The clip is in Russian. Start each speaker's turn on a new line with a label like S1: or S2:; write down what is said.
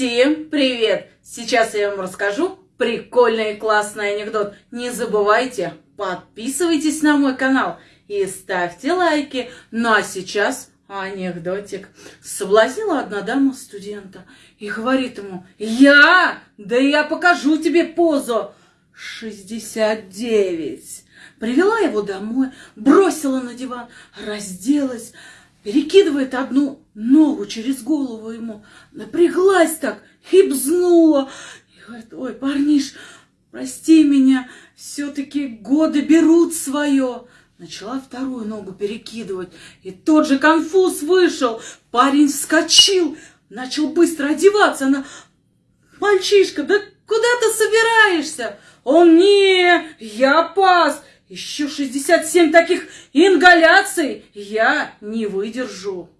S1: Всем привет! Сейчас я вам расскажу прикольный и классный анекдот. Не забывайте, подписывайтесь на мой канал и ставьте лайки. Ну а сейчас анекдотик. Соблазнила одна дама студента и говорит ему, я? Да я покажу тебе позу. 69. Привела его домой, бросила на диван, разделась, перекидывает одну ногу через голову ему, напряглась так, хибзнула. И говорит, ой, парниш, прости меня, все-таки годы берут свое. Начала вторую ногу перекидывать, и тот же конфуз вышел. Парень вскочил, начал быстро одеваться. Она, мальчишка, да куда ты собираешься? Он, не, я пас, еще 67 таких ингаляций я не выдержу.